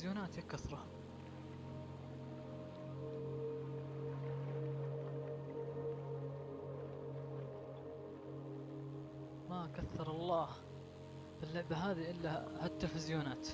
تلفزيونات يا كثرة ما كثر الله اللعبة هذه إلا هالتلفزيونات.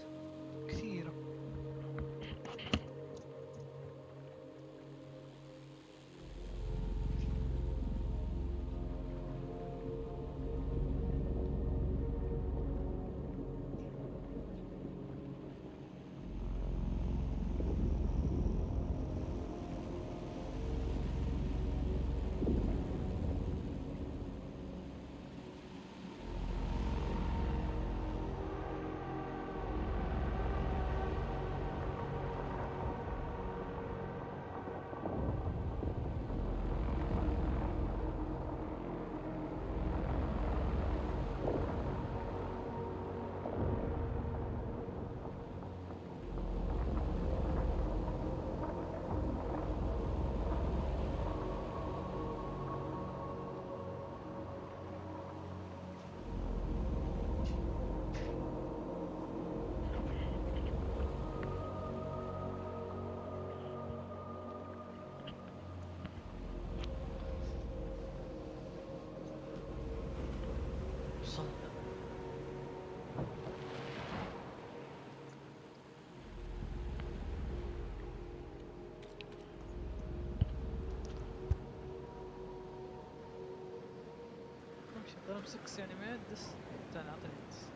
امشي ضرب 6 يعني ما يدس تعال اعطيني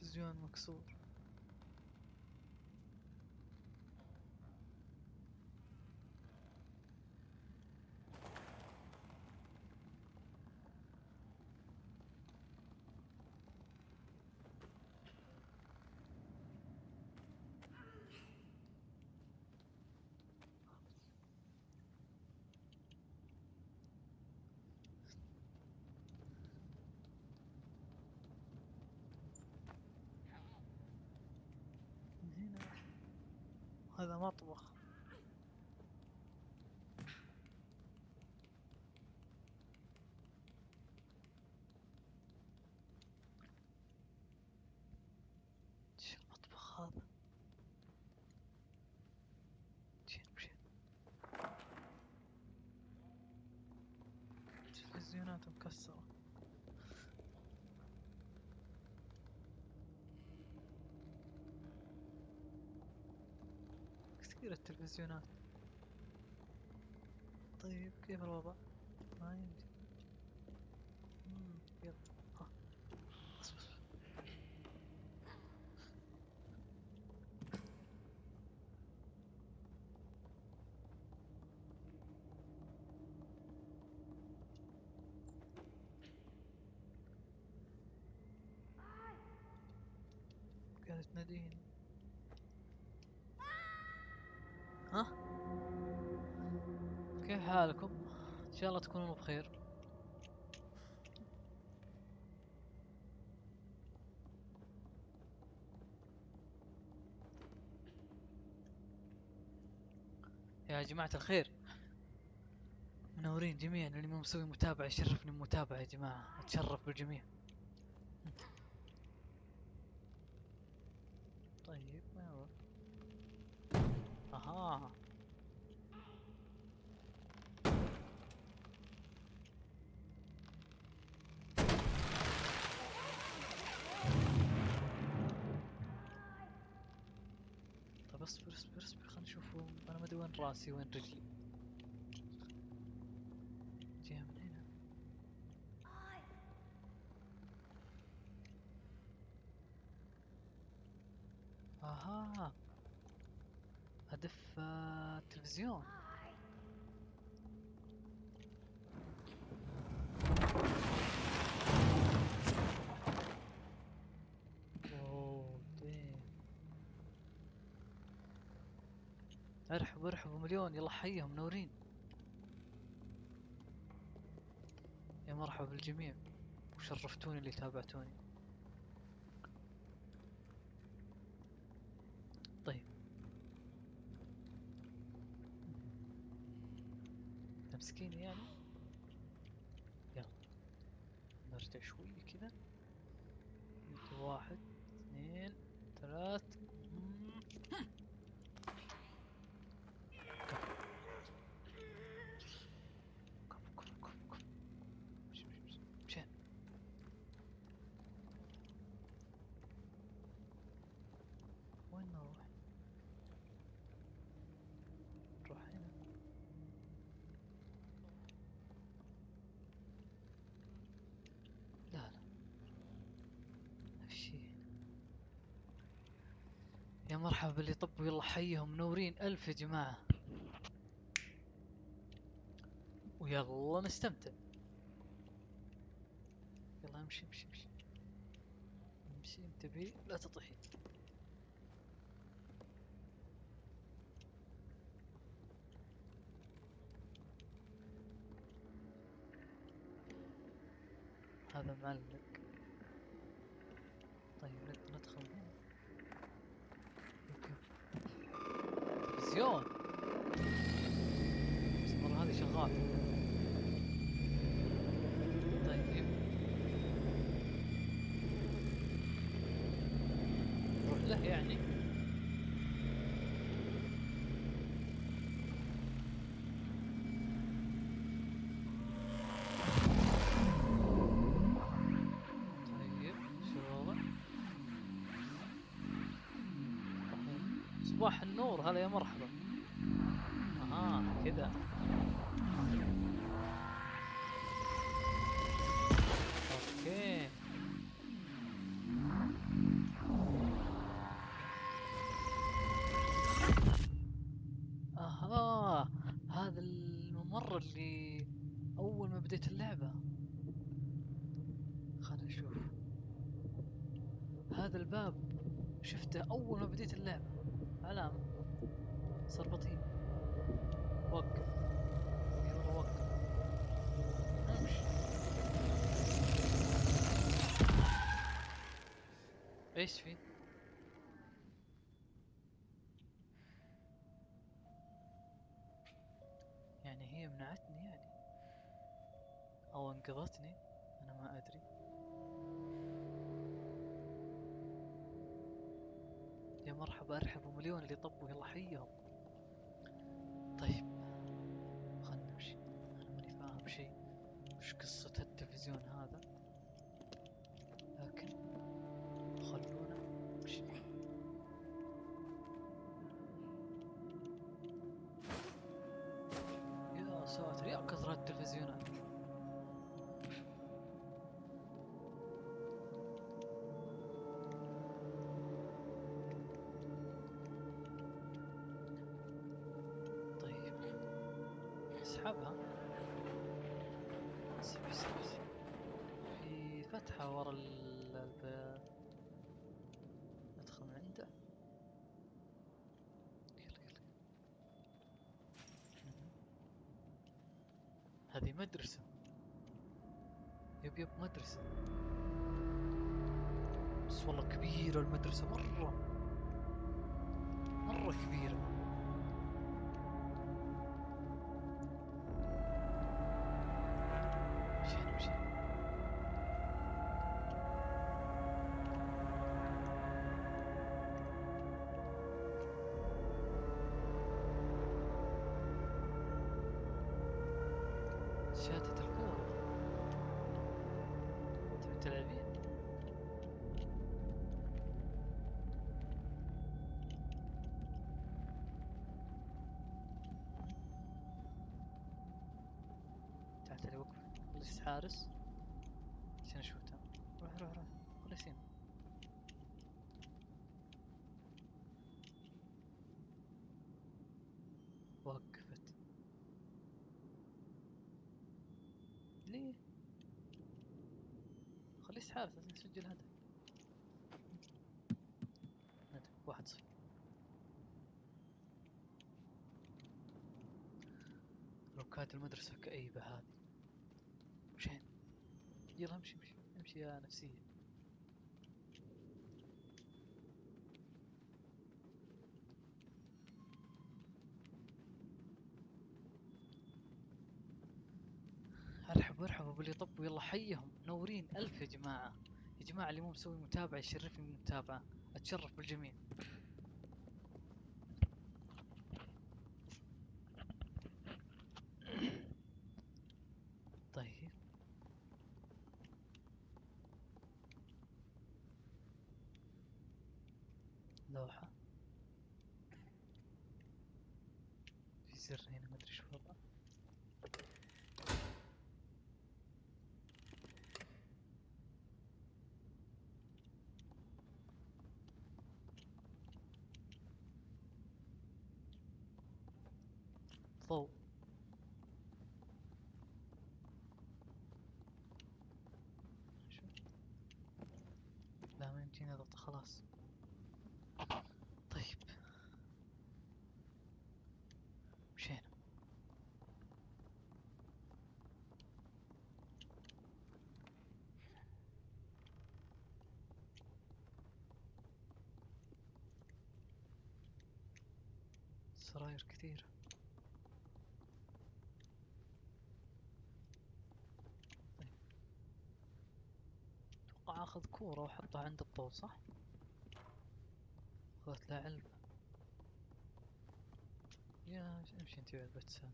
تلفزيون مكسور تلفزيونات مكسرة. كثير التلفزيونات. طيب كيف الوضع؟ ما يمدي مم، يلا ها بس بس تناديني ها؟ كيف حالكم؟ إن شاء الله تكونوا بخير. يا جماعة الخير. منورين جميعا. اللي ما مسوي متابعة يشرفني بمتابعة يا جماعة. أتشرف بالجميع طيب ما يروح أها. طيب اصبر اصبر اصبر خلينا نشوف أنا ما أدري وين راسي وين رجلي جاي من هنا أها هدف آه، التلفزيون. ارحبوا ارحبوا مليون. يلا حيهم منورين يا مرحبا بالجميع. وشرفتوني اللي تابعتوني طيب تمسكيني يعني يلا نرجع شوي كذا يجي واحد اثنين ثلاث مم. كفو كفو كفو كفو مشي مشي مشي مشينا وين نروح؟ نروح هنا لا لا هالشي يا مرحبا باللي طبوا يلا حيهم منورين. ألف يا جماعة. ويلا نستمتع. يلا امشي امشي امشي. امشي انتبهي لا تطيحي هذا معلق طيب نقدر ندخل هنا أوكي تلفزيون بس هذه شغال. طيب. نروح له يعني. طيب؟ صباح النور هلا يا مرحبا. صار بطيء وقف وقف إيش في؟ يعني هي منعتني يعني. أو انقذتني. أنا ما أدري. يا مرحبا ارحبوا مليون اللي طبوا يلا حيهم. طيب. خلنا نمشي. أنا ماني فاهم شيء. وش قصة التلفزيون هذا؟ لكن اسحب في فتحة ورا ال- ندخل من عنده. يلا يلا. هذه مدرسة. يب يب مدرسة. بس والله كبيرة المدرسة مرة. مرة كبيرة. خليس حارس. عشان اشوتها روح روح روح. هنا وقفت. ليه؟ خليس حارس لازم نسجل هدف. هدف. واحد صفر. لوكات المدرسة كئيبة هذه. يلا امشي امشي امشي يا نفسية. ارحبوا ارحبوا باللي طبوا يلا حيهم. منورين ألف يا جماعة. يا جماعة اللي مو مسوي متابعة يشرفني بالمتابعة. أتشرف بالجميع طيب لوحة في زر هنا ما ادري شو وضعه ضوء شو لا ما يمديني اضغط خلاص. طيب. مشينا سراير كثيرة. طيب. آخذ كورة وأحطها عند الطول صح؟ اخذت لها علبة يا امشي انت بعد بتسال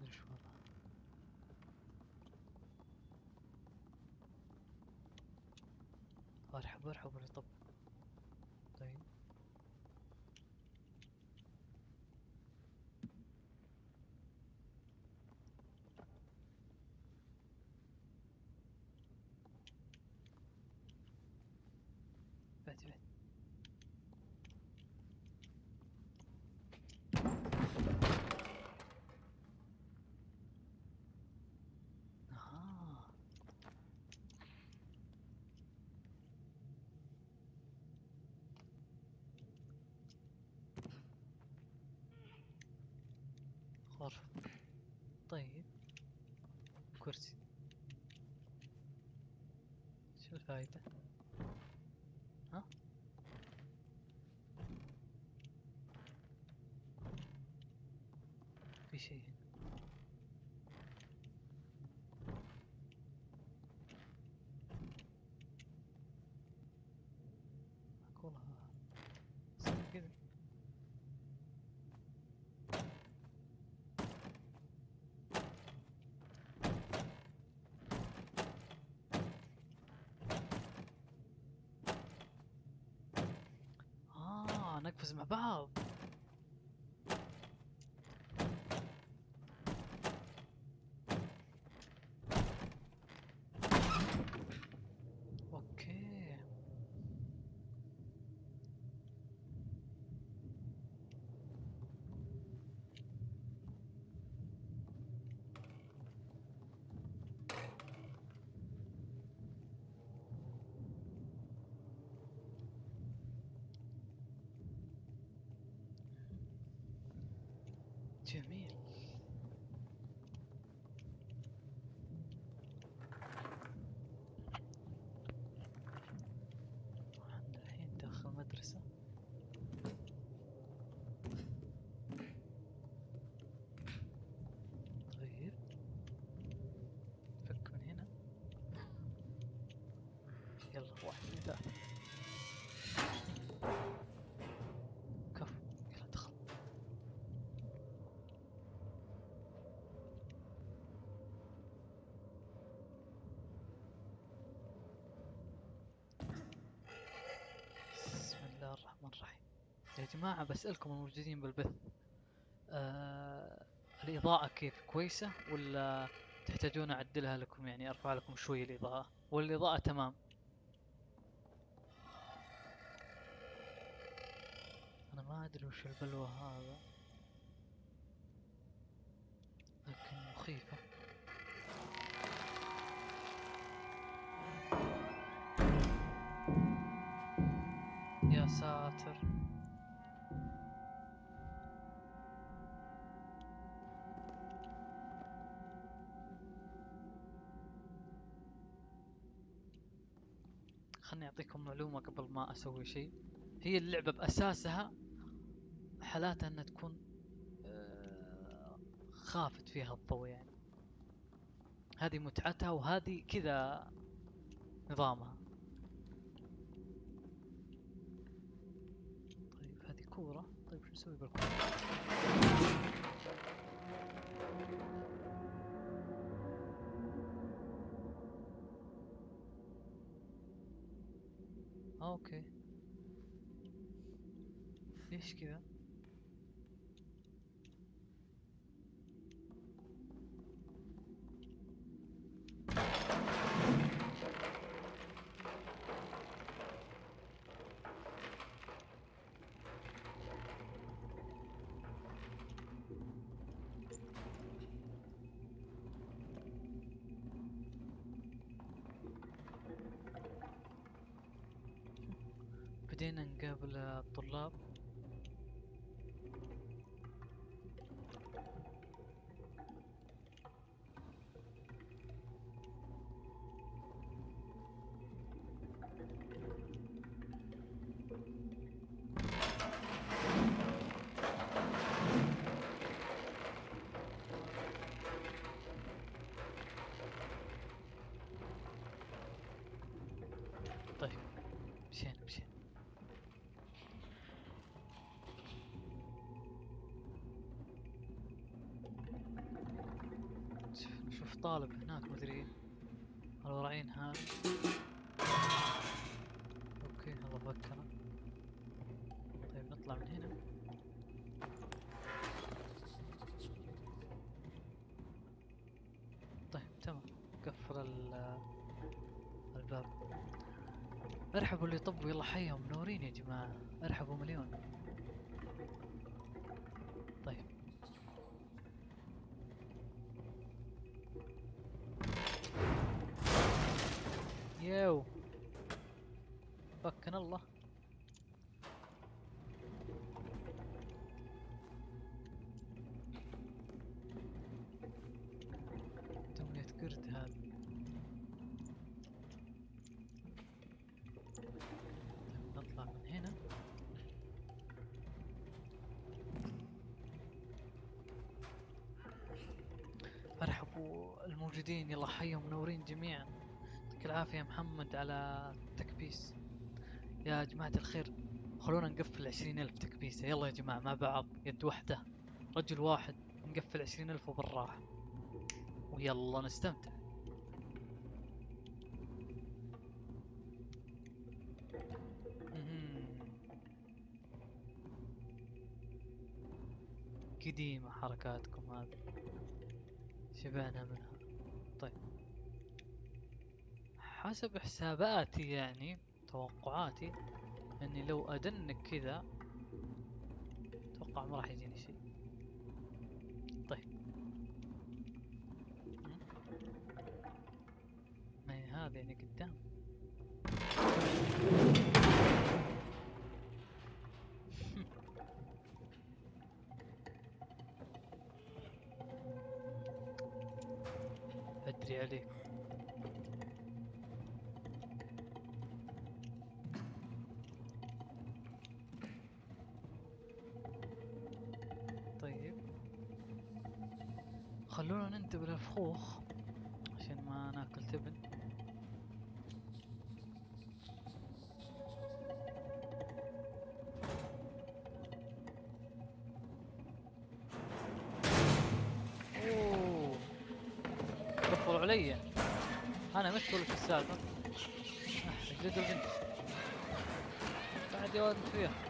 مدري شو وضعها أرحب أرحب طب طيب بعد بعد آه. غرفة طيب كرسي شو الفايدة؟ ها؟ في شيء هنا معقولة صار كذا آه نقفز مع بعض أوكي جميل. إحنا الحين داخل مدرسة طيب. فك من هنا. يلا واحد اثنين. يا جماعة بسألكم الموجودين بالبث. آه الإضاءة كيف؟ كويسة ولا تحتاجون أعدلها لكم؟ يعني أرفع لكم شوي الإضاءة. والإضاءة تمام. أنا ما أدري وش البلوى هذا. لكن مخيفة. يا ساتر. خلني أعطيكم معلومة قبل ما أسوي شيء. هي اللعبة بأساسها حالاتها إنها تكون آه، خافت فيها الضوء يعني. هذه متعتها وهذه كذا نظامها. طيب هذه كورة. طيب شو نسوي بالكورة؟ أوكي ليش كذا بدينا نقابل الطلاب. طالب هناك مدري. الورعين ها. أوكي الله فكرة. طيب نطلع من هنا. طيب تمام. قفل ال- الباب. ارحبوا اللي طبوا يلا حيهم. منورين يا جماعة. ارحبوا مليون. منورين جميعا. يعطيك العافية محمد على التكبيس. يا جماعة الخير خلونا نقفل عشرين ألف تكبيسة. يلا يا جماعة مع بعض يد واحدة. رجل واحد نقفل عشرين ألف وبالراحة. ويلا نستمتع. قديمة حركاتكم هذه. شبعنا منها طيب حسب حساباتي يعني توقعاتي إني لو أدنك كذا أتوقع ما راح يجيني شيء. طيب. ما هي هذا يعني قدام. خلونا ننتبه للفخوخ عشان ما ناكل تبن. أوه. كفروا علي. أنا ولا شو السالفه آه، جد البنت بعد يا ولد فيها.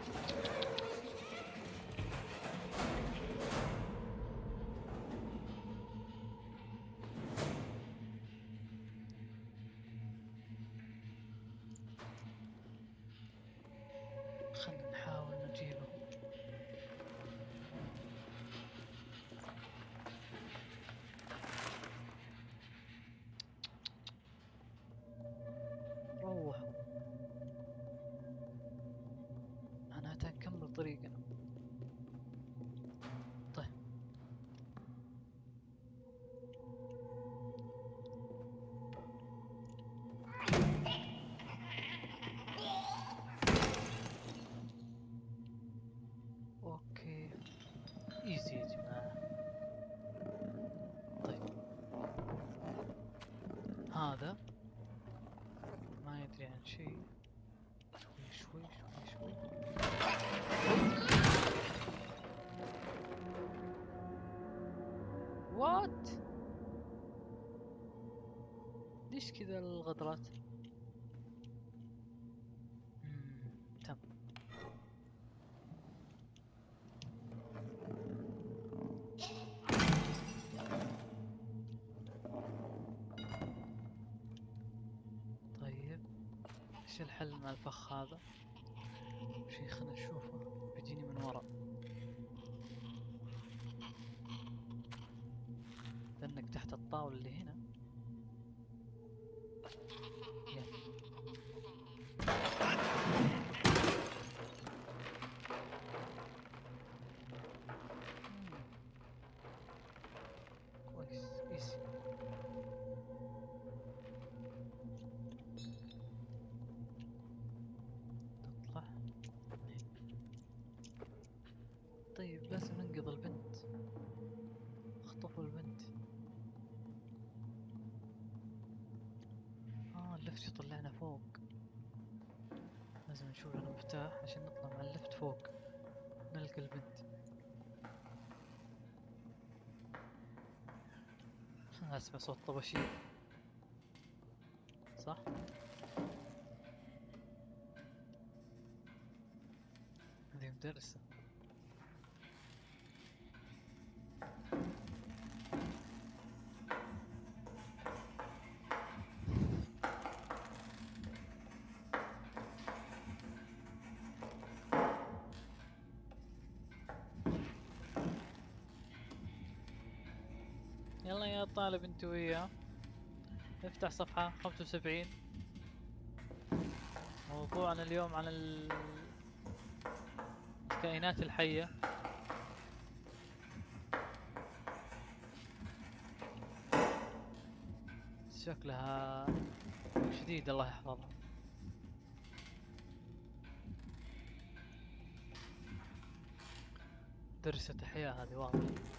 كذا الغدرات تم طيب إيش الحل مع الفخ هذا؟ شي خلنا نشوفه بيجيني من ورا. لأنك تحت الطاولة اللي هنا. يلا. اللفت يطلعنا فوق. لازم نشوف لنا مفتاح عشان نطلع مع اللفت فوق. نلقى البنت. أسمع صوت طباشير. يلا يا طالب انت وياه. افتح صفحة خمسة وسبعين. موضوعنا اليوم عن ال- الكائنات الحية. شكلها شديد الله يحفظها. درسة أحياء هذه واضح.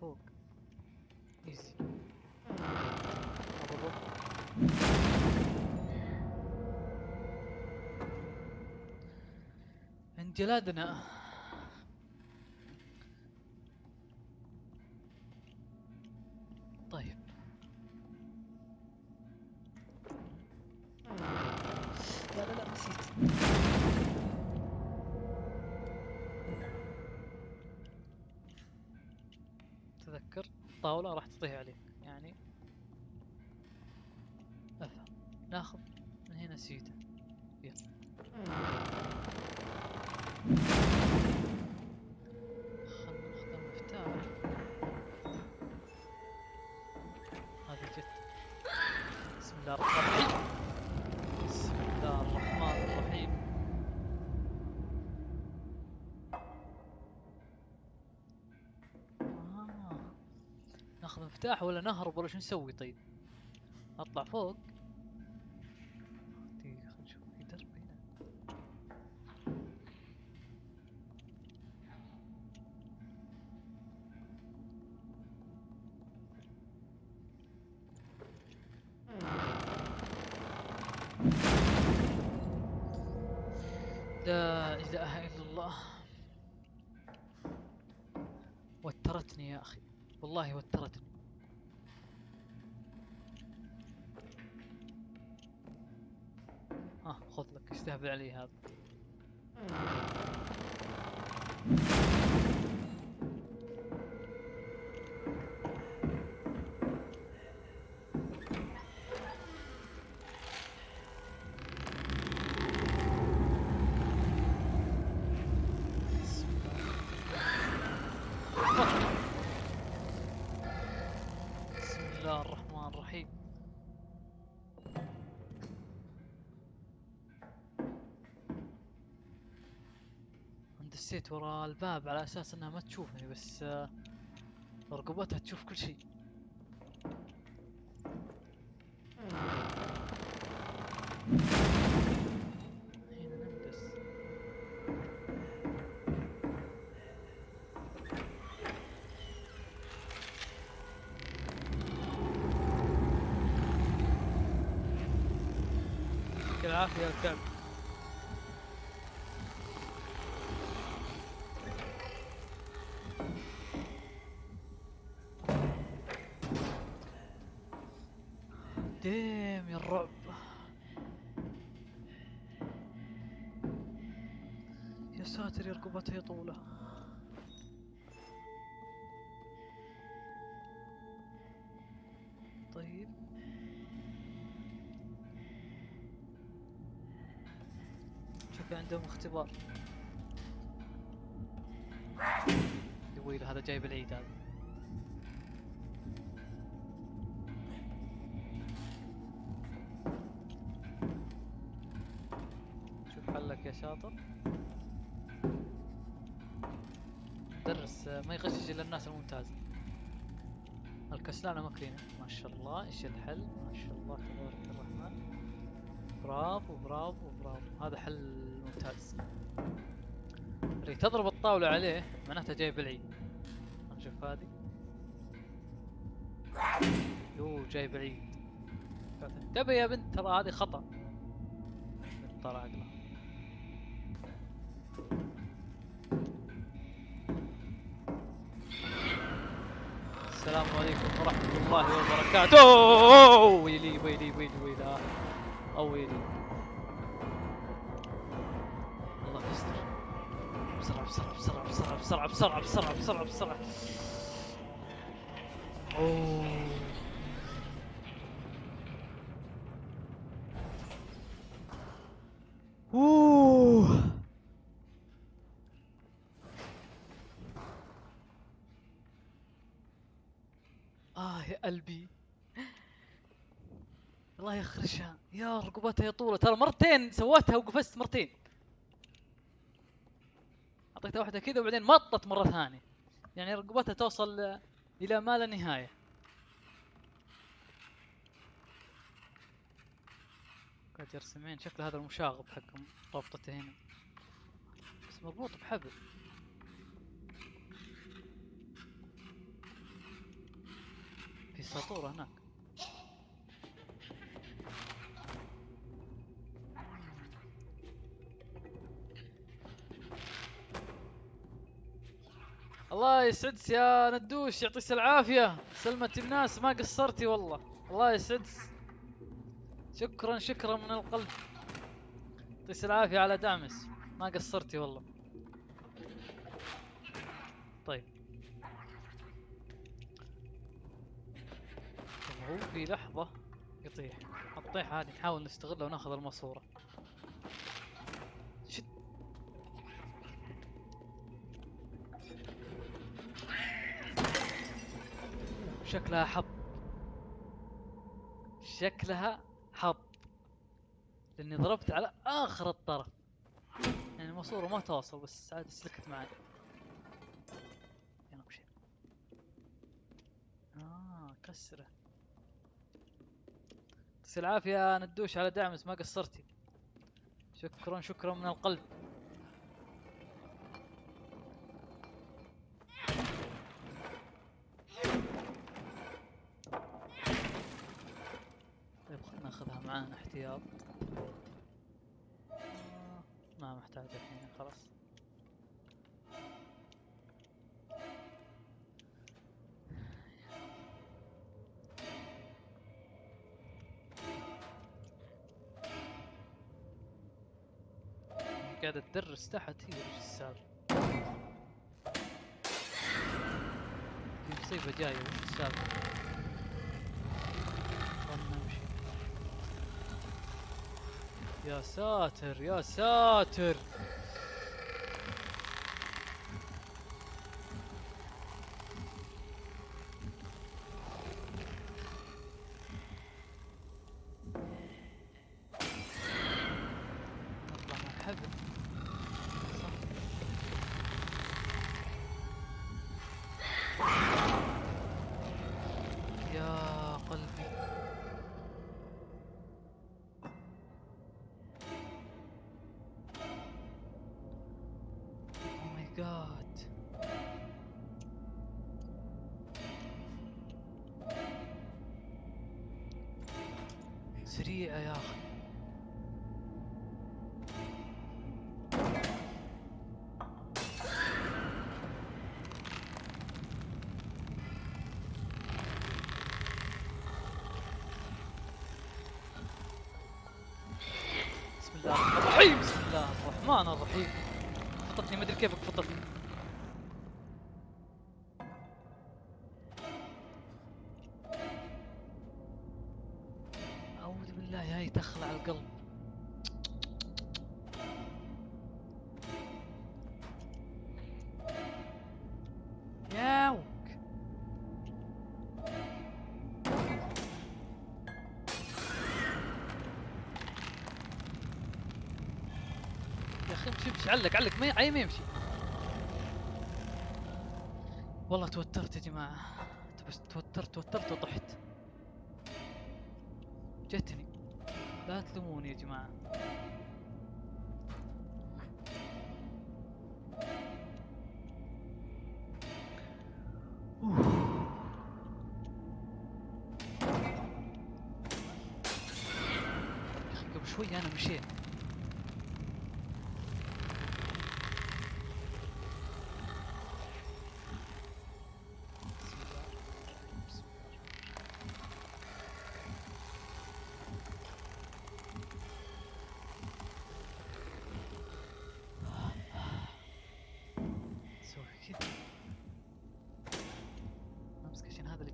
فوق. ايزي انجلادنا تذكر الطاولة راح تطيح عليك يعني افهم ناخذ من هنا سيدة يلا خلنا ناخذ المفتاح هذه جت بسم الله الرحمن الرحيم بسم الله الرحمن الرحيم آه. ناخذ مفتاح ولا نهرب ولا شو نسوي طيب؟ أطلع فوق. دقيقة خلينا نشوف. في درب لا إله إلا الله. وترتني يا أخي. والله وترتني. علي هذا دسيت ورا الباب على أساس إنها ما تشوفني بس آه، رقبتها تشوف كل شيء. عندهم اختبار. ويلي هذا جايب العيد هذا. شوف حلك يا شاطر. درس ما يغشش إلا الناس الممتازة الكسلانة مكرينة ما شاء الله إيش الحل؟ ما شاء الله تبارك الرحمن. برافو برافو برافو. هذا حل ممتاز. اللي تضرب الطاولة عليه معناتها جايب العيد نشوف هذه. يو جايب العيد انتبه يا بنت ترى هذه خطأ. طلع عقلها السلام عليكم ورحمة الله وبركاته. ويلي ويلي ويلي ويلي. آه. بسرعة بسرعة بسرعة بسرعة بسرعة بسرعة بسرعة. أوه. أوه. آه يا قلبي. الله يخرجها. يا رقبتها يا طولة. ترى مرتين سويتها وقفزت مرتين. اعطيتها واحدة كذا وبعدين مطت مرة ثانية. يعني رقبتها توصل إلى ما لا نهاية. قاعد يرسمين شكل هذا المشاغب حقهم رابطته هنا. بس مربوط بحبل. في ساطورة هناك. الله يسعدك يا ندوش يعطيك العافية. سلمت الناس ما قصرتي والله. الله يسعدك. شكرا شكرا من القلب. يعطيك العافية على دعمس ما قصرتي والله. طيب. طب هو في لحظة يطيح. الطيحة هذه نحاول نستغلها ونأخذ الماسورة. شكلها حظ شكلها حظ لأني ضربت على آخر الطرف. يعني الماسورة ما توصل بس عاد سلكت معي. يلا امشي آه كسرة. يعطيك العافية يا ندوش على دعمس ما قصرتي. شكرا شكرا من القلب طيب خلنا ناخذها معانا احتياط ما محتاجة الحين خلاص. قاعدة تدرس تحت هي وش السالفة في مصيبة جاية وش السالفة خلنا نمشي يا ساتر يا ساتر. علق علق ما ما يمشي. والله توترت يا جماعة. بس توترت توترت وطحت جتني. لا تلوموني يا جماعة.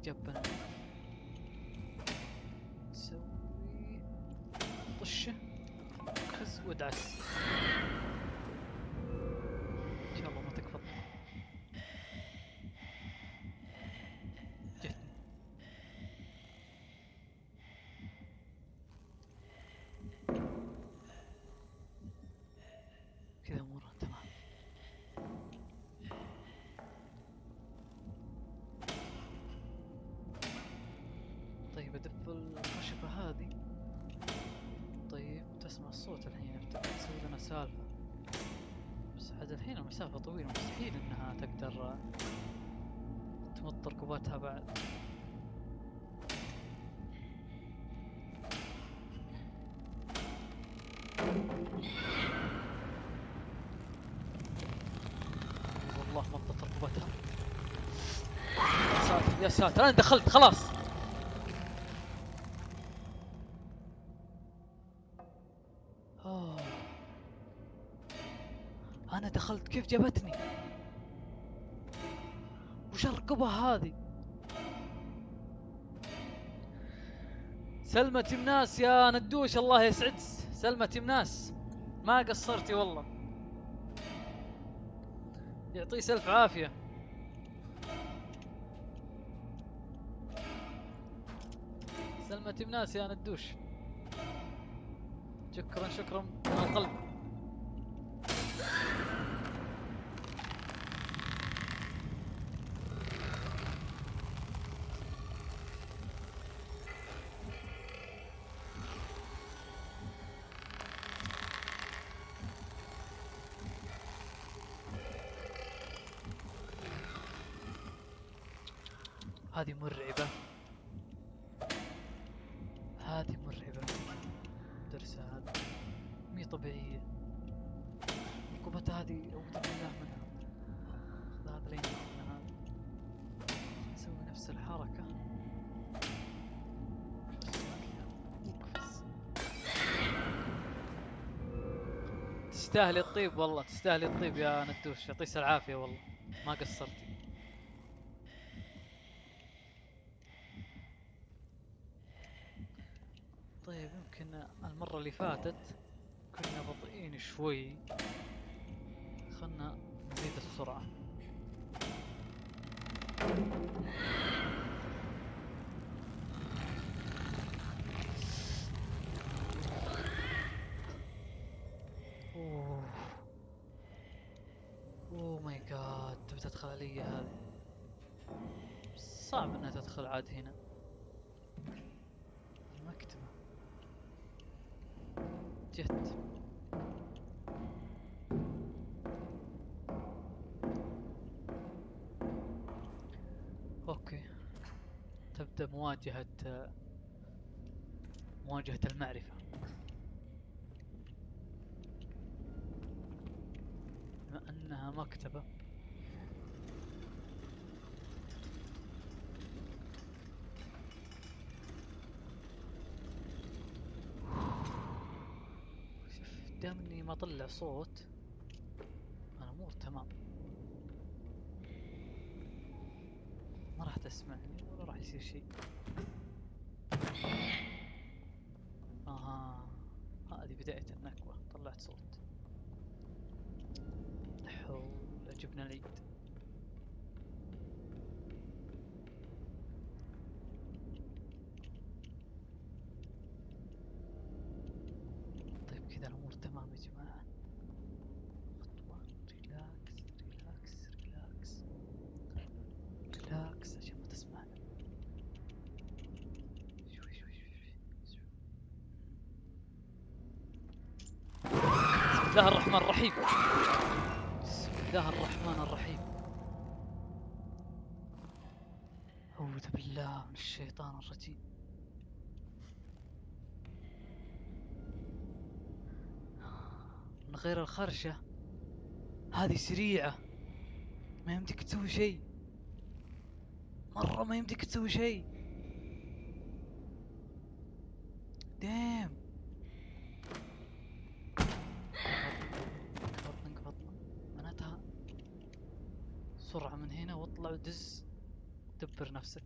عشان هذا اللي جابنا نسوي طشه خز وادعس ان شاء الله ما تكفى جتني كذا امورها تمام ادف الخشبة هذه. طيب تسمع الصوت الحين أفتكر تسوي لنا سالفة. بس عاد الحين المسافة طويلة مستحيل إنها تقدر تمط ركوباتها بعد. والله مطت ركوباتها. يا ساتر يا ساتر أنا دخلت خلاص. جابتني وش الرقبة هذه؟ سلمى تمناس يا ندوش الله يسعد سلمى تمناس ما قصرتي والله. يعطيه سلف عافية. سلمى تمناس يا ندوش. شكرا شكرا. من القلب. هذه مرعبة. هذه مرعبة. درسها. هذا مي طبيعية. عقوبتها هذه أعوذ بالله منها. خذ هذا لين هذا نسوي؟ نفس الحركة. تستاهلي الطيب والله تستاهلي الطيب يا ندوش. يعطيك العافية والله. ما قصرتي. طيب يمكن المرة اللي فاتت كنا بطيئين شوي. خلنا نزيد السرعة. Oh. Oh my god تبي تدخل علي هذه؟ صعب إنها تدخل عاد هنا. jätte... okay تبدأ مواجهة مواجهة المعرفة. بما أنها مكتبة. ما اطلع صوت. الأمور تمام. ما راح تسمعني ولا راح يصير شيء. أها هذه بداية النكبة طلعت صوت. حول جبنا العيد طيب كذا الأمور تمام يا جماعة خطوة relax relax relax relax عشان ما تسمعنا شوي شوي شوي شوي بسم الله الرحمن الرحيم. بسم الله الرحمن الرحيم. أعوذ بالله من الشيطان الرجيم. من غير الخرشة هذه سريعة. ما يمديك تسوي شيء. مرة ما يمديك تسوي شيء. دام. سرعة من هنا واطلع ودز دبر نفسك.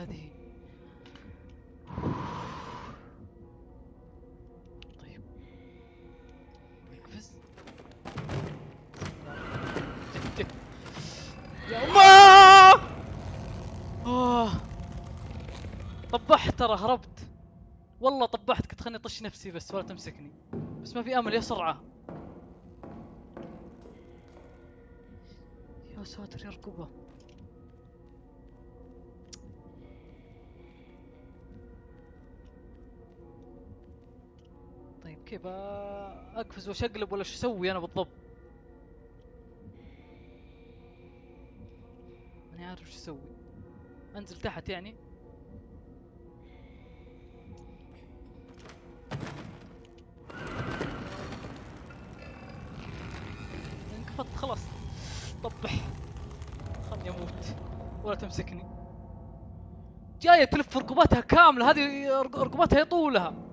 سادي طيب. نقفز يا الله آه. طبحت ترى هربت. والله طبحت كنت خلني أطش نفسي بس ولا تمسكني. بس ما في أمل يا سرعة. يا ساتر يا ركبه كيف اقفز وأشقلب ولا شو أسوي أنا بالضبط؟ ماني عارف شو أسوي. أنزل تحت يعني. انقفضت خلاص. طبح. خلني أموت. ولا تمسكني. جاية تلف رقبتها كاملة. هذه رق- رقبتها يطولها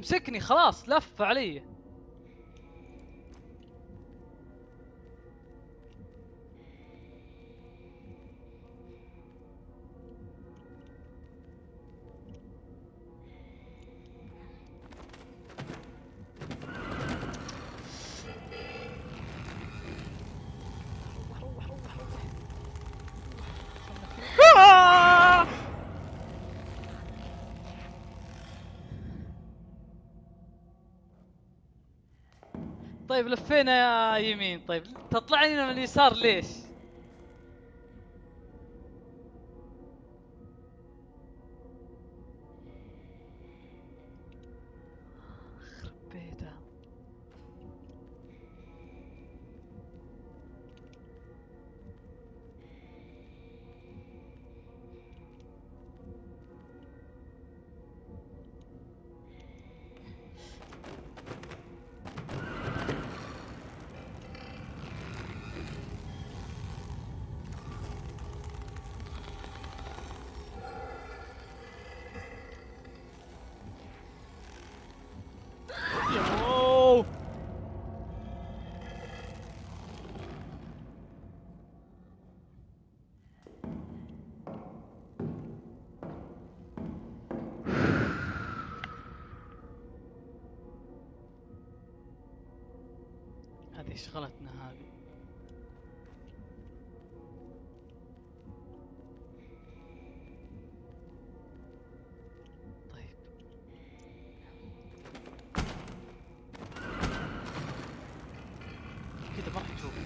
تمسكني خلاص لف علي. طيب لفينا يمين طيب تطلعني من اليسار ليش؟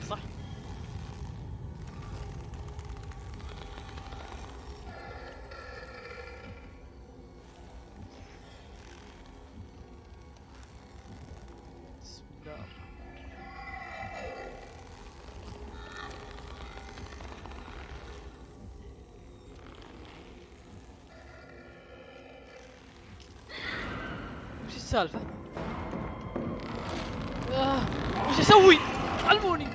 صح؟ بسم الله الرحمن وش السالفة؟ آه وش أسوي؟ علموني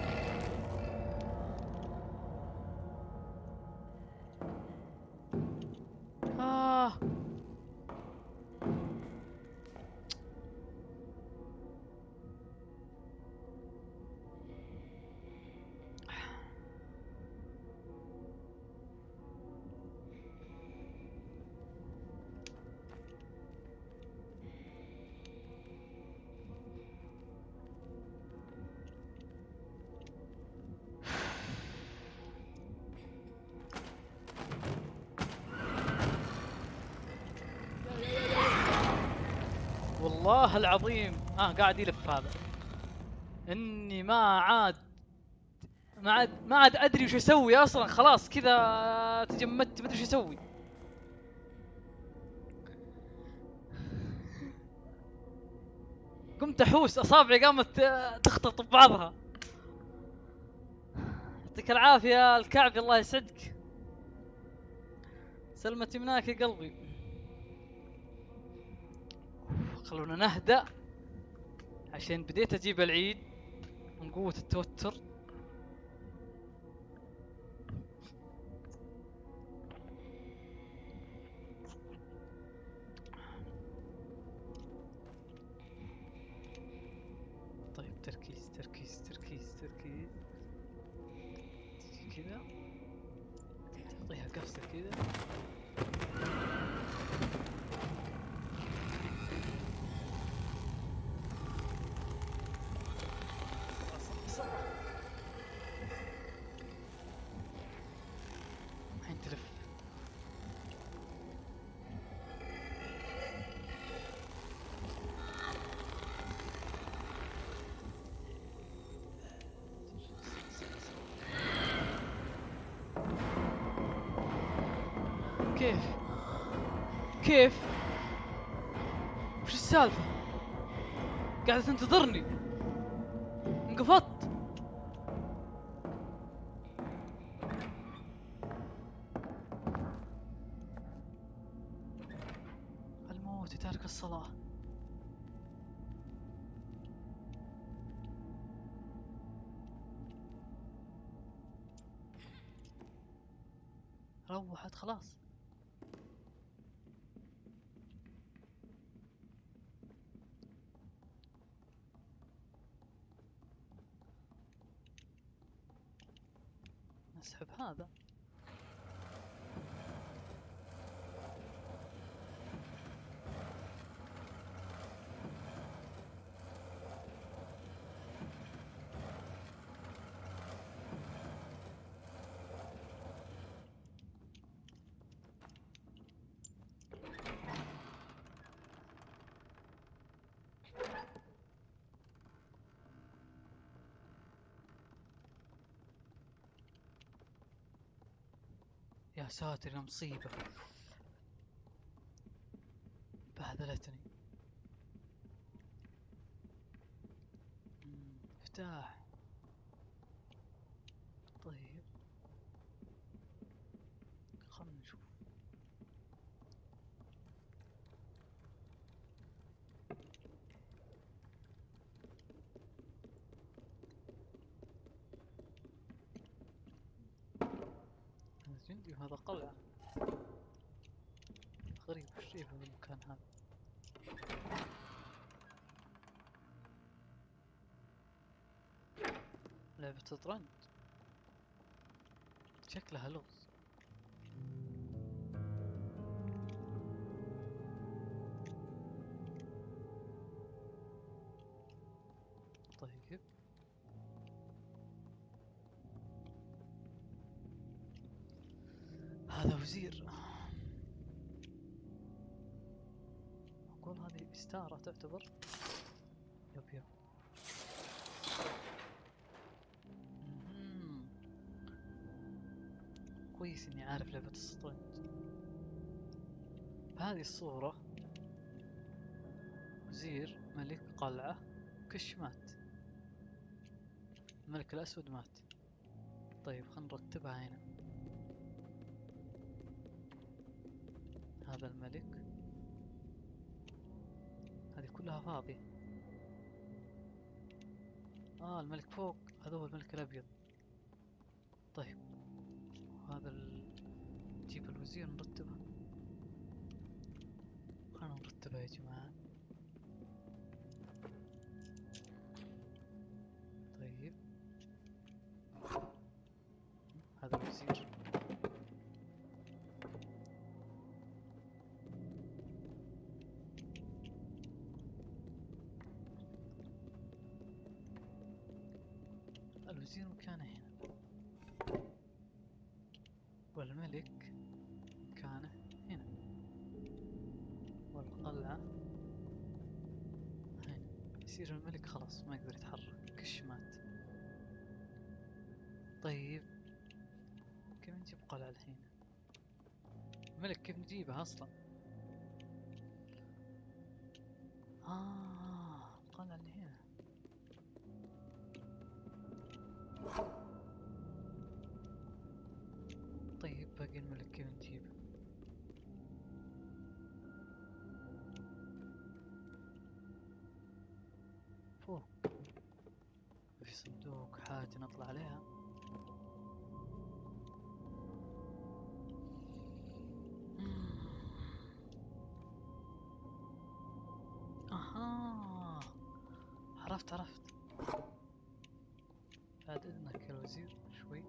والله العظيم. آه قاعد يلف هذا. إني ما عاد ما عاد ما عاد أدري وش أسوي أصلا. خلاص كذا تجمدت ما أدري وش أسوي. قمت أحوس أصابعي قامت آه، تخطط ببعضها يعطيك العافية الكعبي الله يسعدك. سلمت يمناك يا قلبي. خلونا نهدأ. عشان بديت أجيب العيد من قوة التوتر. كيف؟ وش السالفة؟ قاعدة تنتظرني. انقفضت. الموت تارك الصلاة. روحت خلاص. نسحب يا ساتر يا مصيبة بهذلتني مم، مفتاح طيب خلنا نشوف هذا جندي وهذا قلعة غريب وش في هذا المكان هذا؟ لعبة شطرنج شكلها لغز. تعتبر يب يب. كويس إني عارف لعبة الشطرنج بهذه الصورة وزير ملك قلعة كش مات الملك الأسود مات. طيب خلينا نرتبها هنا. هذا الملك. هذه. كلها فاضية آه الملك فوق. هذا هو الملك الأبيض. طيب. وهذا ال... نجيب الوزير نرتبها خلنا نرتبها يا جماعة. الوزير مكانه هنا. والملك مكانه هنا. والقلعة هنا. يصير الملك خلاص ما يقدر يتحرك. كش مات طيب. كيف نجيب قلعة الحين؟ الملك كيف نجيبه أصلا؟ عرفت بعد إذنك يا الوزير شوي.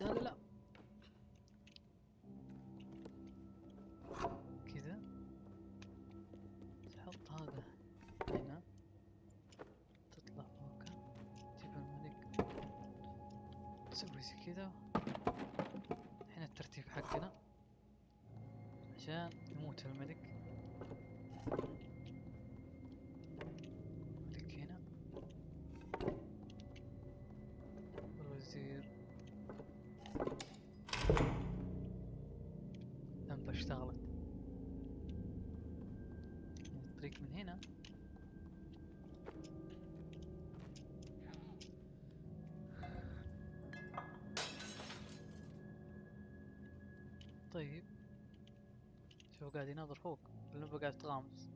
لا لا لا. كذا. تحط هذا هنا. تطلع فوق. تجيب الملك. تسوي زي كذا. هنا الترتيب حقنا. عشان يموت الملك. هنا. طيب. شوف قاعد يناظر فوق. اللمبة قاعد تغامز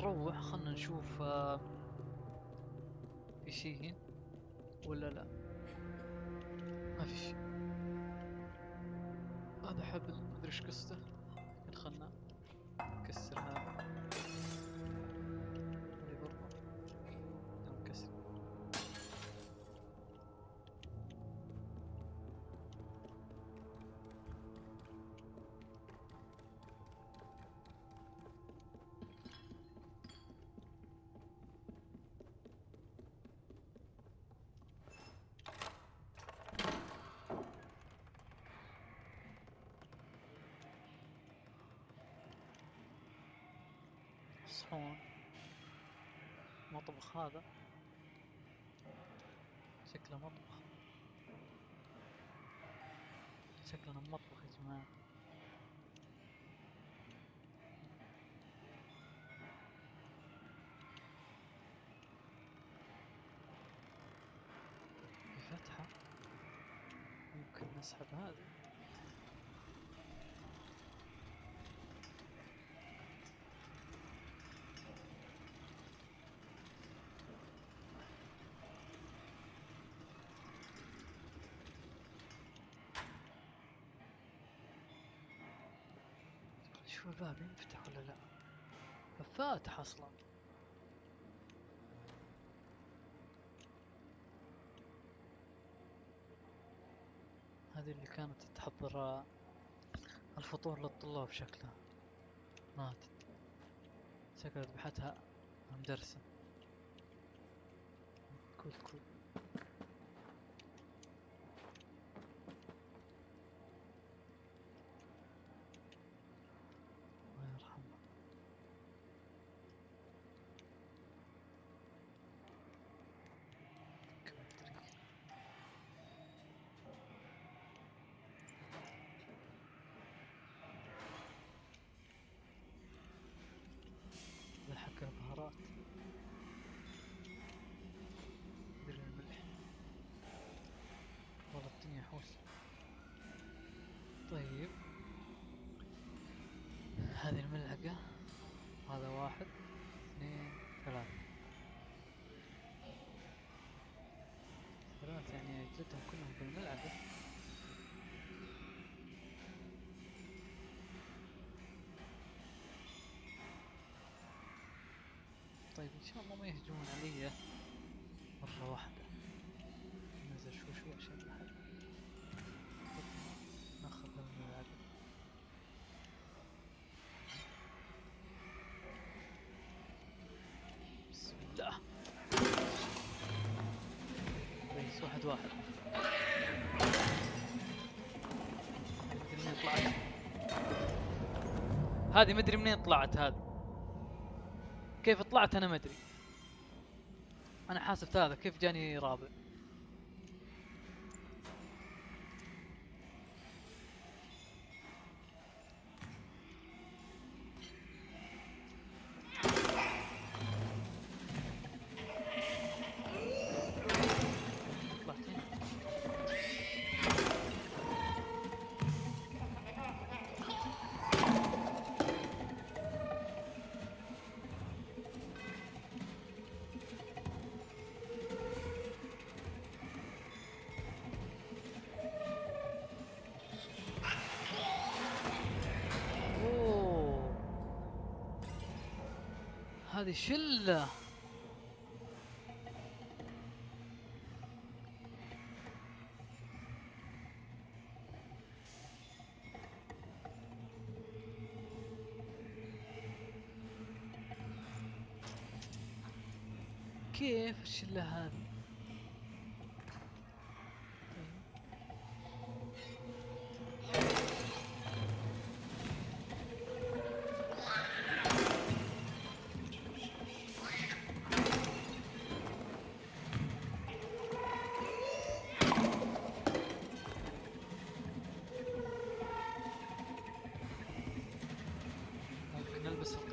نروح خلنا نشوف آه، في شيء ولا لا؟ ما في شيء هذا حبل مدري إيش قصته. صحون مطبخ هذا. شكله مطبخ. شكلنا مطبخ يا جماعة. فتحة ممكن نسحب هذه. شوف الباب ينفتح ولا لا؟ فاتح أصلا. هذه اللي كانت تحضر الفطور للطلاب شكلها. ماتت شكلها ذبحتها المدرسة كول كول هذه الملعقة هذا واحد اثنين ثلاثة. ثلاثة يعني جدهم كلهم بالملعقة طيب إن شاء الله ما يهجمون علي مرة واحدة. واحد. مدري هذه مدري منين طلعت هذه. كيف طلعت أنا ما أدري. أنا حاسب ثلاثة كيف جاني رابع؟ هذه شلة. كيف الشلة هذه؟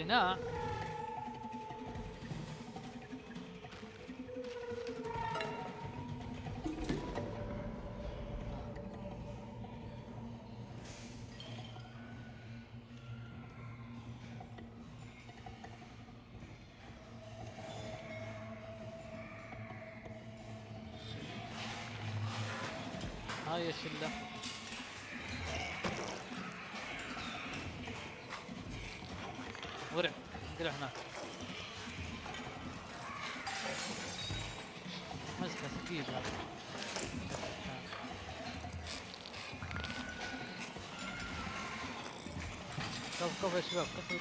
نلبس القناع هاي الشلة انقلع هناك هذا كفو كفو يا شباب كفو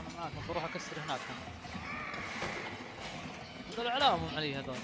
أنا معاكم. بروح أكسر هناك. هذول علامهم علي هذول.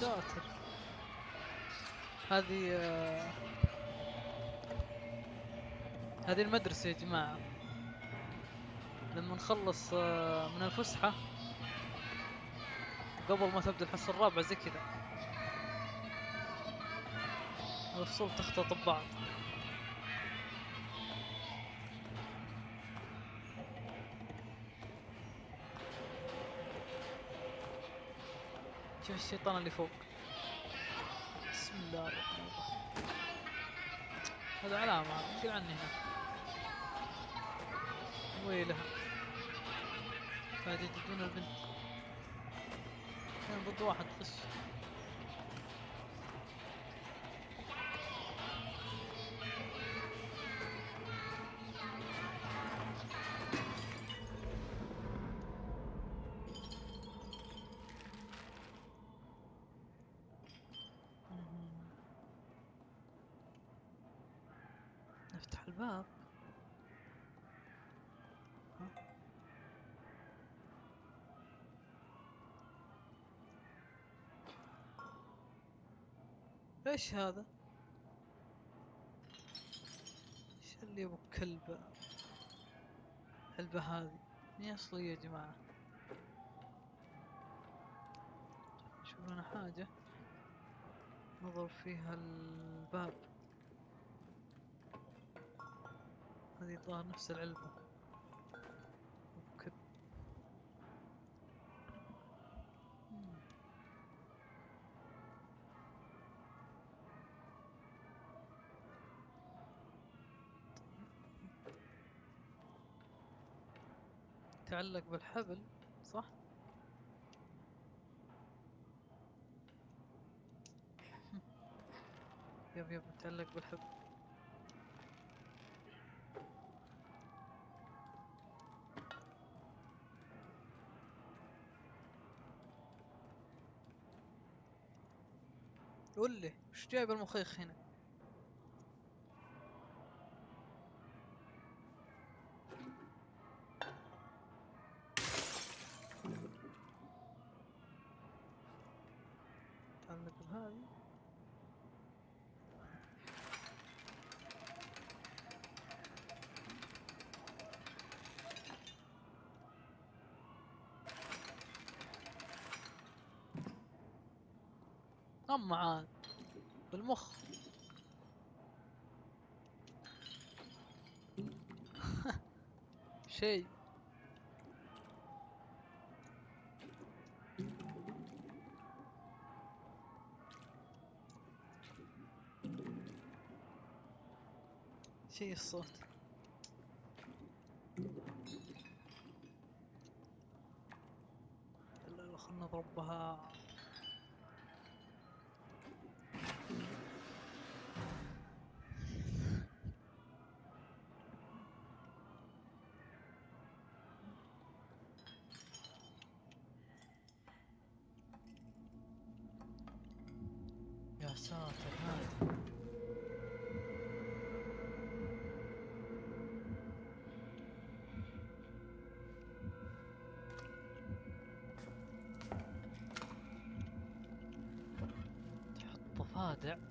ساتر هذه آه، هذه المدرسة يا جماعة. لما نخلص آه، من الفسحة قبل ما تبدأ الحصة الرابعة زي كذا. الفصول تختلط ببعض. الشيطان اللي فوق. بسم الله الرحمن الرحيم. هذا علامة انقل عني هنا. ويلها. قاعد يجدون البنت. كان ضد واحد خش. إيش هذا؟ إيش اللي أبو كلبة؟ الكلبة هذه. مي اصلية يا جماعة؟ شوف لنا حاجة. نضرب فيها الباب. هذه الظاهر نفس العلبة. تعلق بالحبل صح؟ يب يب متعلق بالحبل قول لي وش جايب المخيخ هنا أما عاد بالمخ. شيء. شيء الصوت. لا لا خلنا نضرب بها يا ساتر هذا تحط ضفادع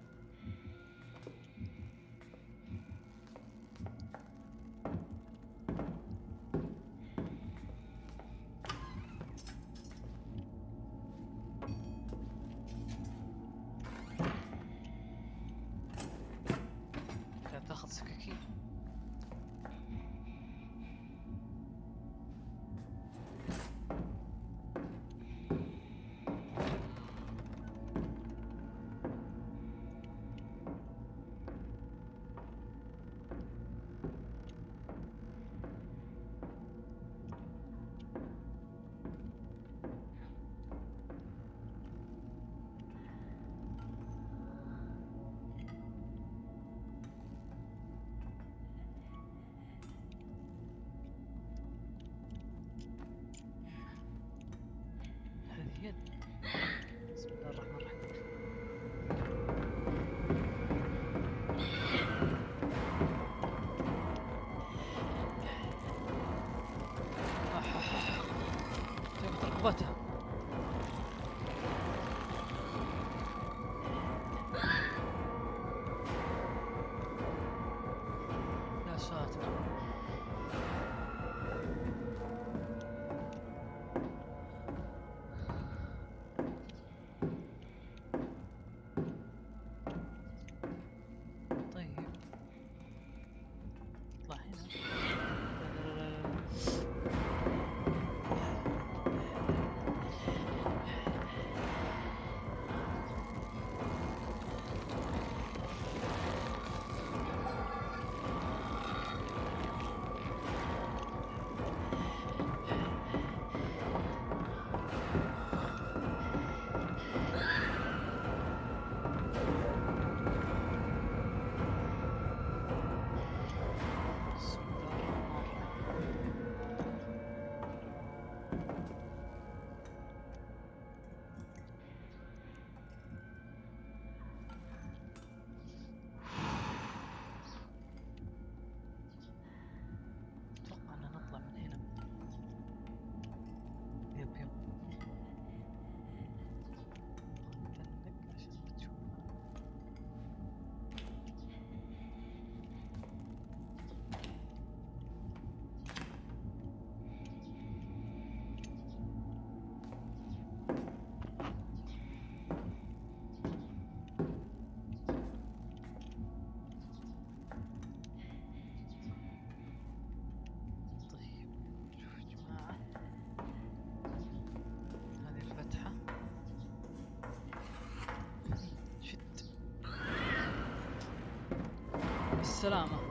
Selam'a.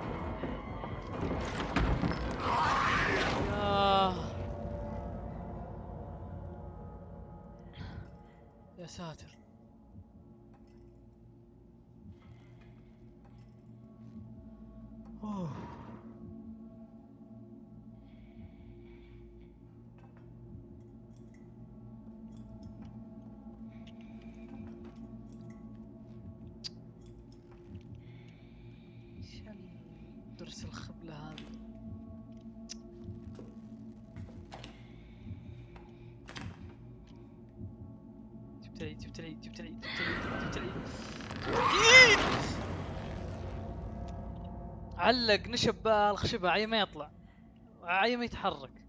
العيد جبت العيد جبت العيد جبت العيد جبت العيد! علق نشب الخشبة عي ما يطلع عي ما يتحرك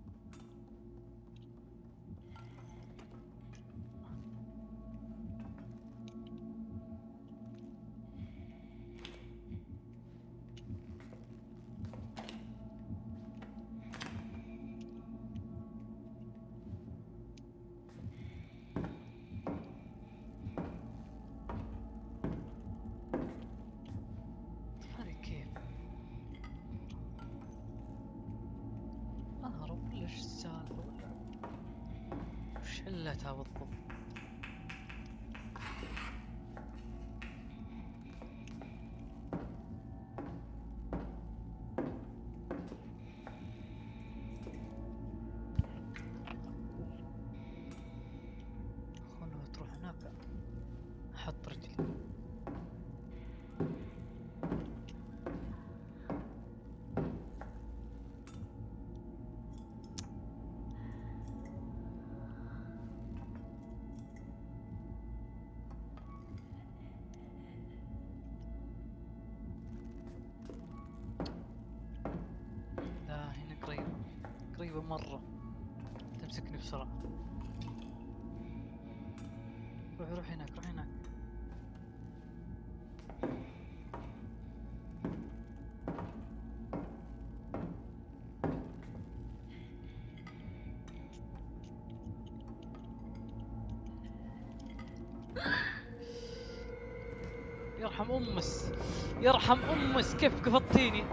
يرحم امس كيف قفطتيني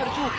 أرجوك.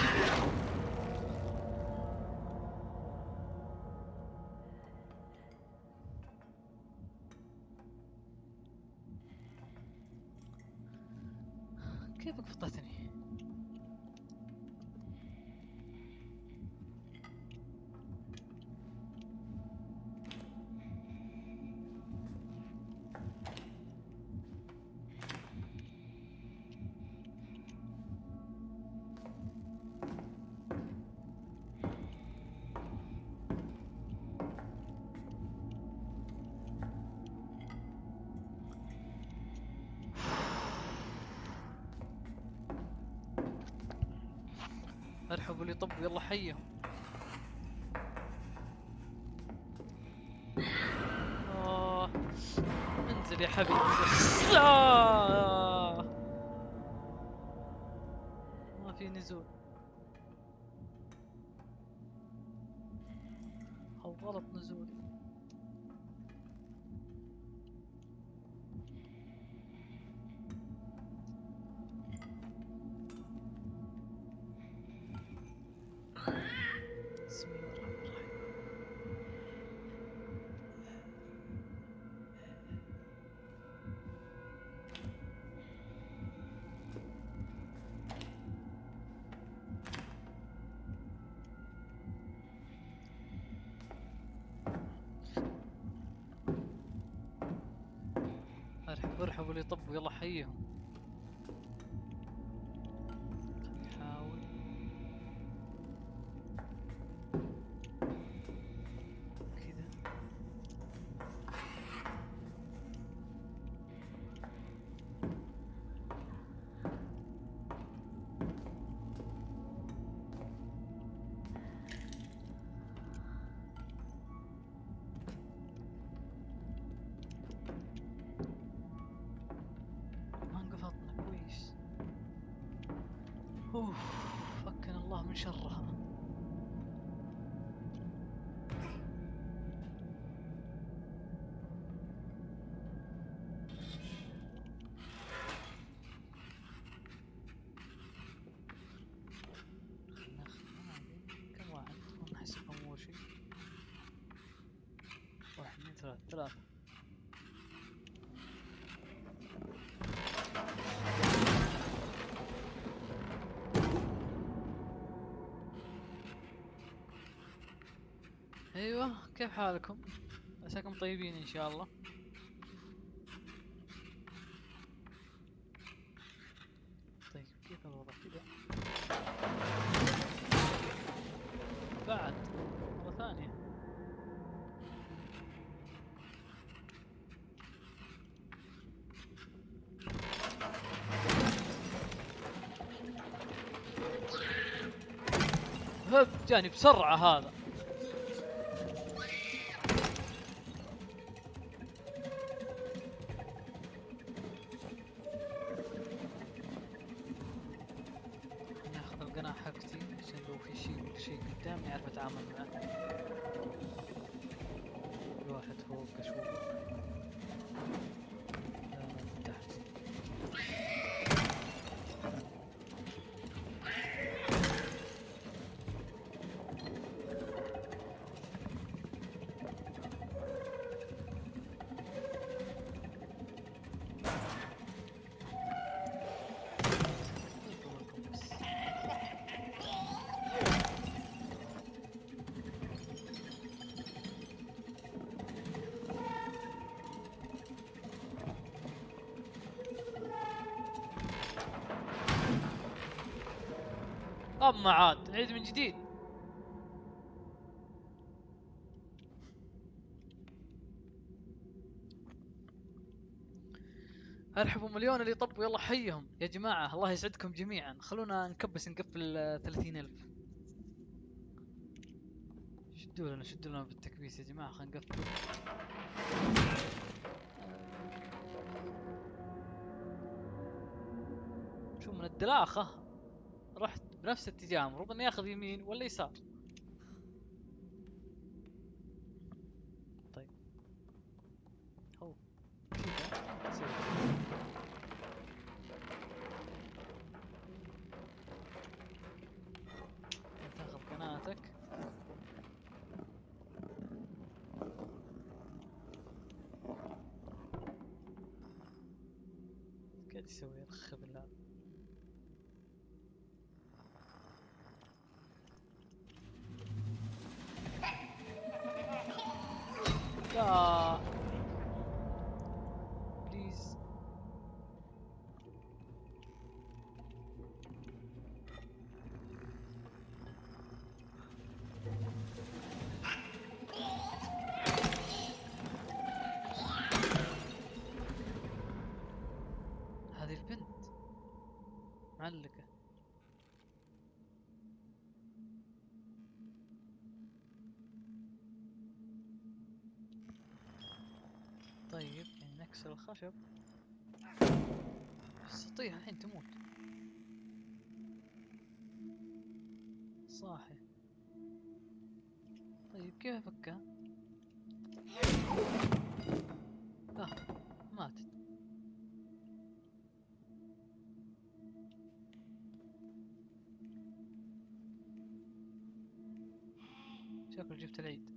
ارحبوا لي طب يلا حيهم آه. انزل يا حبيبي. آه. ما في نزول أو غلط نزولي ارحبوا ارحبوا لي طب يلا حيهم ثلاث ثلاث أيوه كيف حالكم؟ عساكم طيبين إن شاء الله طيب كيف الوضع كذا بعد مرة ثانية هب جاني بسرعة هذا. ناخذ القناع حقتي عشان لو في شيء شيء قدامي اعرف اتعامل معه. في واحد فوق أشوف اما عاد نعيد من جديد. ارحبوا مليون اللي طبوا؟ يلا حيهم يا جماعة الله يسعدكم جميعا. خلونا نكبس نقفل ثلاثين ألف. شدوا لنا شدوا لنا بالتكبيس يا جماعة خلينا نقفل. شو من الدلاخة؟ بنفس الاتجاه المفروض اني اخذ يمين ولا يسار طيب هو كذا تسوي. تاخذ قناتك قاعد يسوي الخبل هذا لا بليز هذه البنت معلقة طيب يعني الخشب بس تطيح الحين تموت. صاحي. طيب كيف افكها؟ آه ماتت. شكل جبت العيد.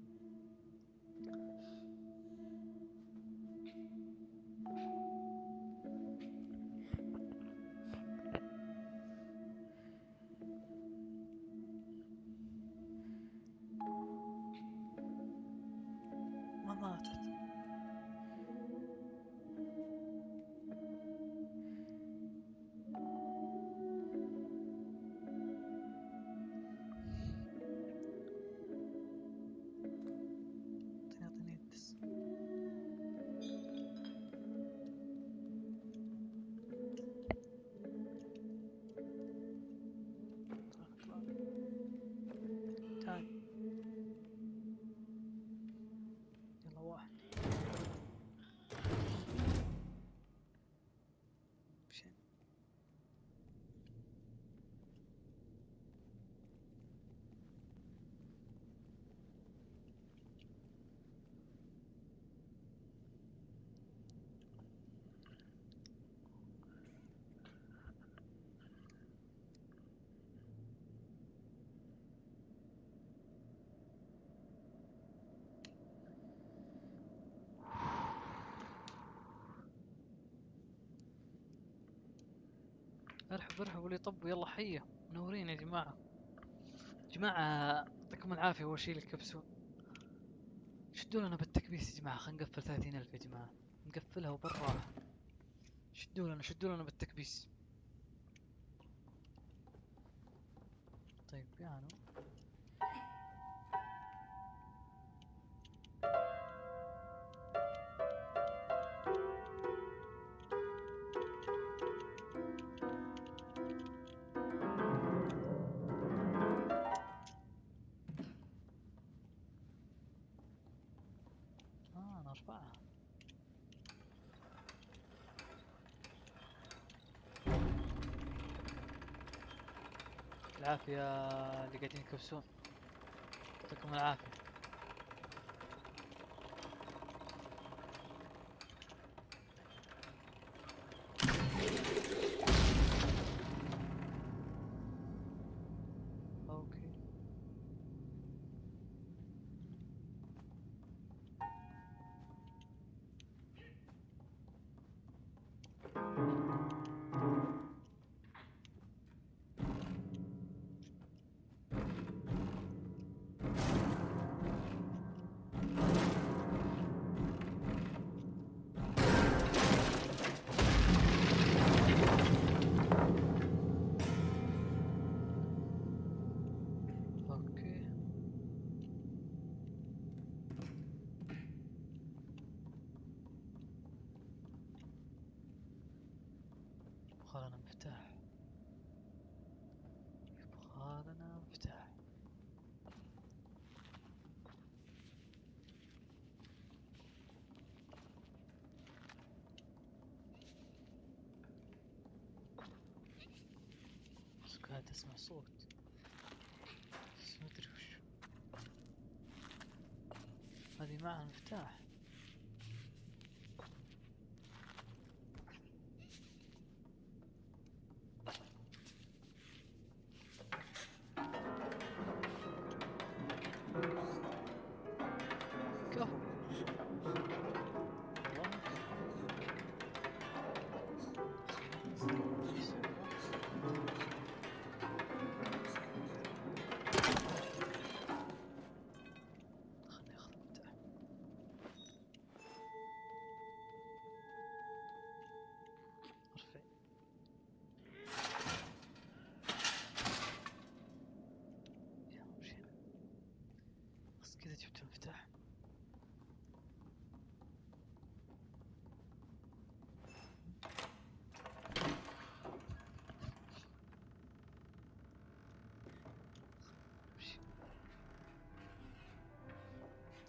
ارحب ارحب واللي طب يلا حية. منورين يا جماعة. جماعة يعطيكم العافية أول شي الكبسون شدوا لنا بالتكبيس يا جماعة خلينا نقفل ثلاثين ألف يا جماعة. نقفلها وبالراحة. شدوا لنا شدوا لنا بالتكبيس. العافية اللي قاعدين يكبسون يعطيكم العافية. اسمع صوت. بس ما أدري وش. هذه معها مفتاح. كذا جبت.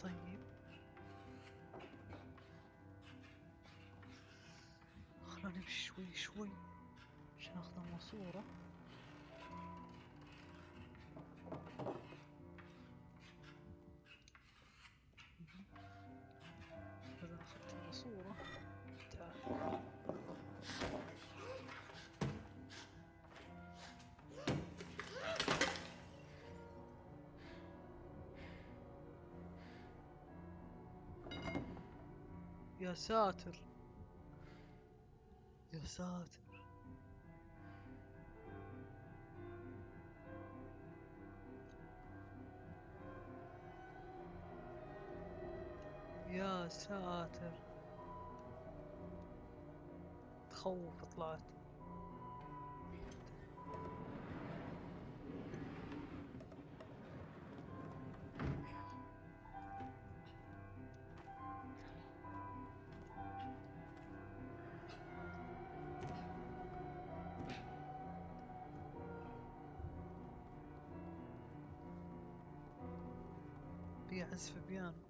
طيب. خلنا نمشي شوي عشان ناخذ الماسورة. يا ساتر. يا ساتر. يا ساتر. تخوف طلعت. That's Fabian.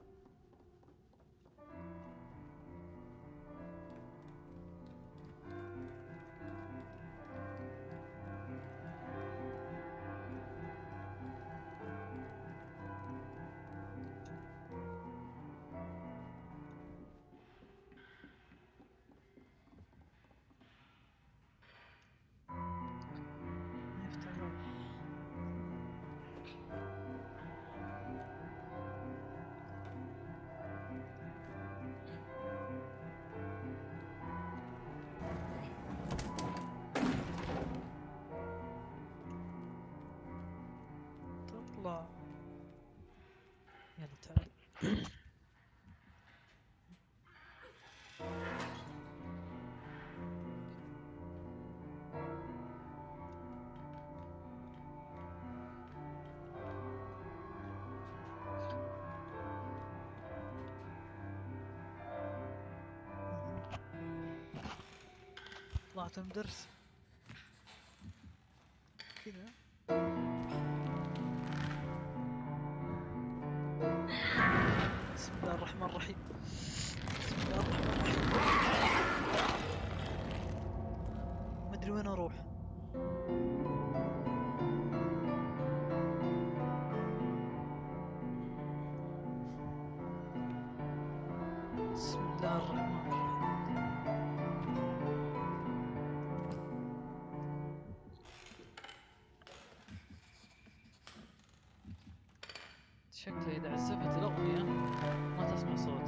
atabiliriz. شكله إذا عزفت الأغنية. ما تسمع صوتي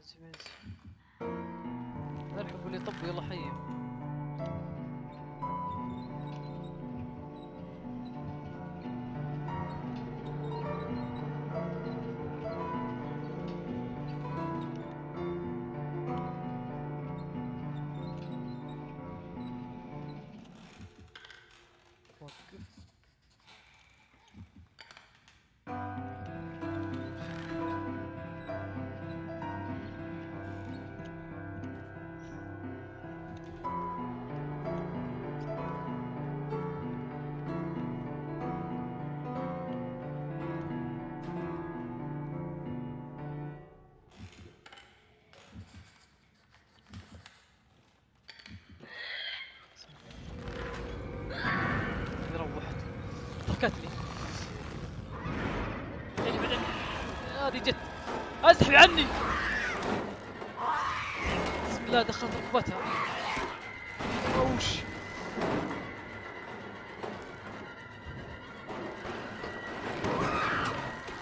عزف عزف ارحب اللي طب يلا حي. اسحبي عني؟ بسم الله دخلت ركبتها. أوش.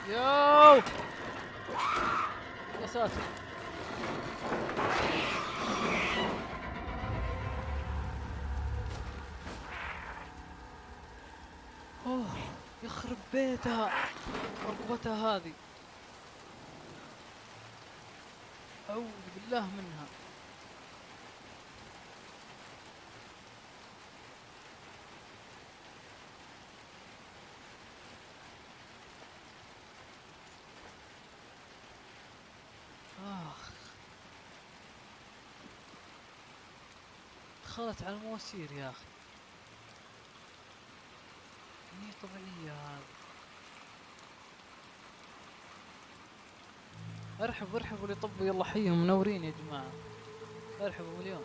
ياو. يا ساتر. أوه يخرب بيتها ركبتها هذه. بالله منها. آخ. دخلت على المواسير يا أخي مي طبيعية هذا ارحبوا ارحبوا اللي طبوا يلا حيهم منورين يا جماعة. ارحبوا مليون.